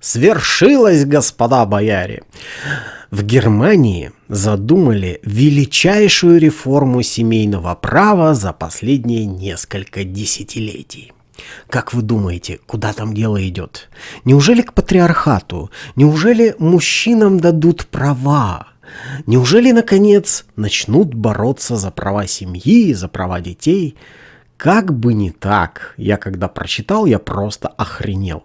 Свершилось, господа бояре! В Германии задумали величайшую реформу семейного права за последние несколько десятилетий. Как вы думаете, куда там дело идет? Неужели к патриархату? Неужели мужчинам дадут права? Неужели, наконец, начнут бороться за права семьи, за права детей? Как бы не так. Я когда прочитал, я просто охренел.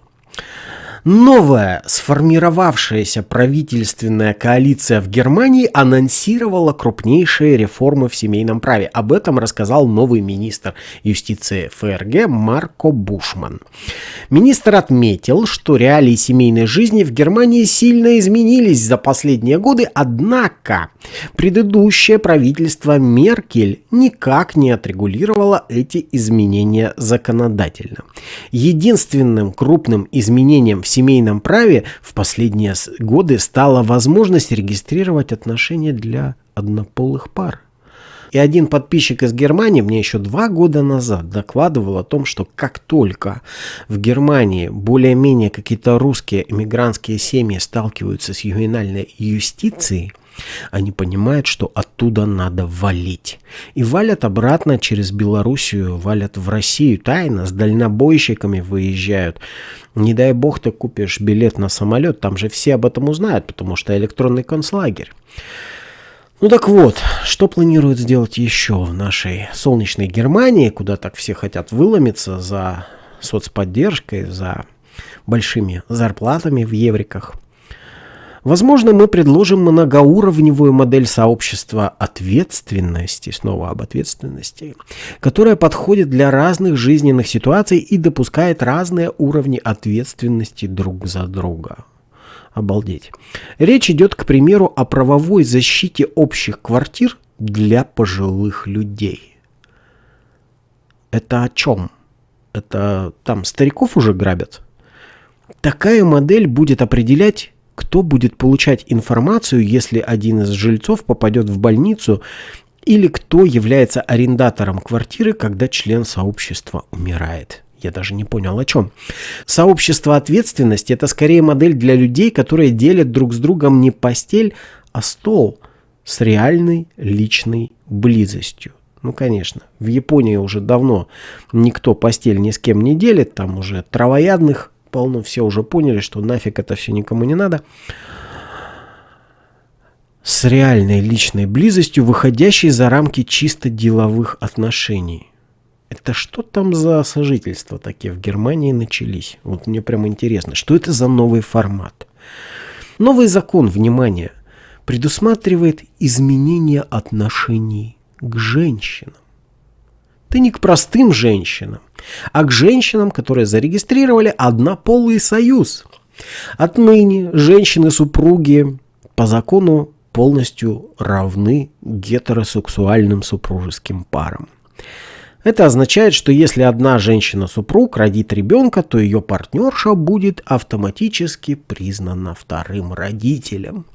Новая сформировавшаяся правительственная коалиция в Германии анонсировала крупнейшие реформы в семейном праве. Об этом рассказал новый министр юстиции ФРГ Марко Бушман. Министр отметил, что реалии семейной жизни в Германии сильно изменились за последние годы, однако предыдущее правительство Меркель никак не отрегулировало эти изменения законодательно. Единственным крупным изменением в семейном праве в последние годы стала возможность регистрировать отношения для однополых пар. И один подписчик из Германии мне еще два года назад докладывал о том, что как только в Германии более-менее какие-то русские эмигрантские семьи сталкиваются с ювенальной юстицией, они понимают, что оттуда надо валить. И валят обратно через Белоруссию, валят в Россию тайно, с дальнобойщиками выезжают. Не дай бог ты купишь билет на самолет, там же все об этом узнают, потому что электронный концлагерь. Ну так вот, что планируют сделать еще в нашей солнечной Германии, куда так все хотят выломиться за соцподдержкой, за большими зарплатами в евриках. Возможно, мы предложим многоуровневую модель сообщества ответственности, снова об ответственности, которая подходит для разных жизненных ситуаций и допускает разные уровни ответственности друг за друга. Обалдеть. Речь идет, к примеру, о правовой защите общих квартир для пожилых людей. Это о чем? Это там стариков уже грабят? Такая модель будет определять кто будет получать информацию, если один из жильцов попадет в больницу, или кто является арендатором квартиры, когда член сообщества умирает. Я даже не понял о чем. Сообщество ответственности – это скорее модель для людей, которые делят друг с другом не постель, а стол с реальной личной близостью. Ну, конечно, в Японии уже давно никто постель ни с кем не делит, там уже травоядных полно, все уже поняли, что нафиг это все никому не надо. С реальной личной близостью, выходящей за рамки чисто деловых отношений. Это что там за сожительства такие в Германии начались? Вот мне прямо интересно, что это за новый формат? Новый закон, внимание, предусматривает изменение отношений к женщинам. Ты не к простым женщинам, а к женщинам, которые зарегистрировали однополый союз. Отныне женщины-супруги по закону полностью равны гетеросексуальным супружеским парам. Это означает, что если одна женщина-супруг родит ребенка, то ее партнерша будет автоматически признана вторым родителем.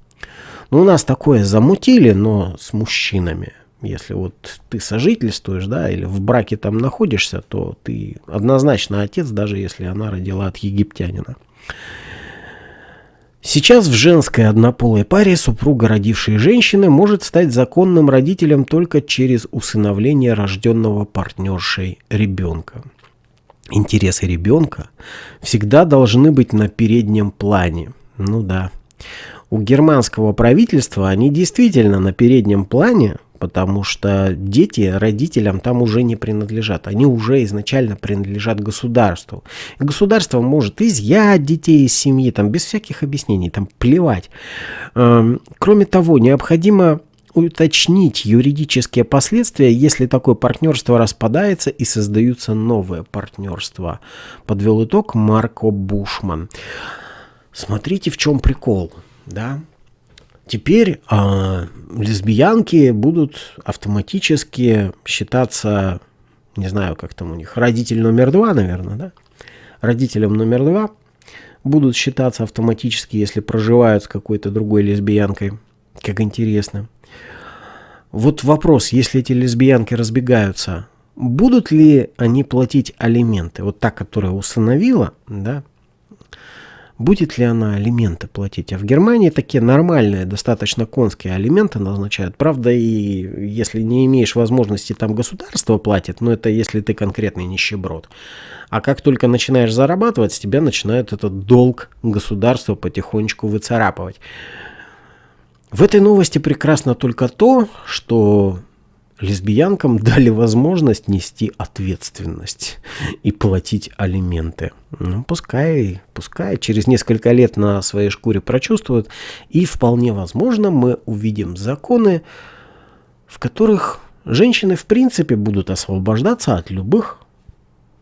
Ну, у нас такое замутили, но с мужчинами. Если вот ты сожительствуешь, да, или в браке там находишься, то ты однозначно отец, даже если она родила от египтянина. Сейчас в женской однополой паре супруга родившей женщины может стать законным родителем только через усыновление рожденного партнершей ребенка. Интересы ребенка всегда должны быть на переднем плане. Ну да. У германского правительства они действительно на переднем плане, потому что дети родителям там уже не принадлежат. Они уже изначально принадлежат государству. государство может изъять детей из семьи, там, без всяких объяснений, там, плевать. Эм, кроме того, необходимо уточнить юридические последствия, если такое партнерство распадается и создаются новые партнерства. Подвел итог Марко Бушман. Смотрите, в чем прикол, да? Теперь э, лесбиянки будут автоматически считаться, не знаю, как там у них, родитель номер два, наверное, да? Родителем номер два будут считаться автоматически, если проживают с какой-то другой лесбиянкой. Как интересно. Вот вопрос, если эти лесбиянки разбегаются, будут ли они платить алименты? Вот та, которая установила, да, будет ли она алименты платить. А в Германии такие нормальные, достаточно конские алименты назначают. Правда, и если не имеешь возможности, там государство платит, но это если ты конкретный нищеброд. А как только начинаешь зарабатывать, с тебя начинает этот долг государства потихонечку выцарапывать. В этой новости прекрасно только то, что лесбиянкам дали возможность нести ответственность и платить алименты. Ну, пускай, пускай через несколько лет на своей шкуре прочувствуют, и вполне возможно мы увидим законы, в которых женщины в принципе будут освобождаться от любых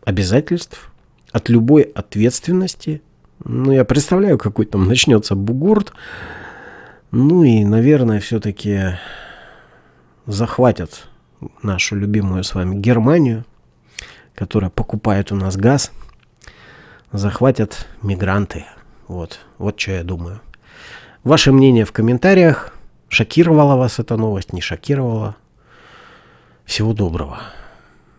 обязательств, от любой ответственности. Ну, я представляю, какой там начнется бугурт. Ну и, наверное, все-таки захватят нашу любимую с вами Германию, которая покупает у нас газ, захватят мигранты. Вот, вот что я думаю. Ваше мнение в комментариях. Шокировала вас эта новость, не шокировала? Всего доброго.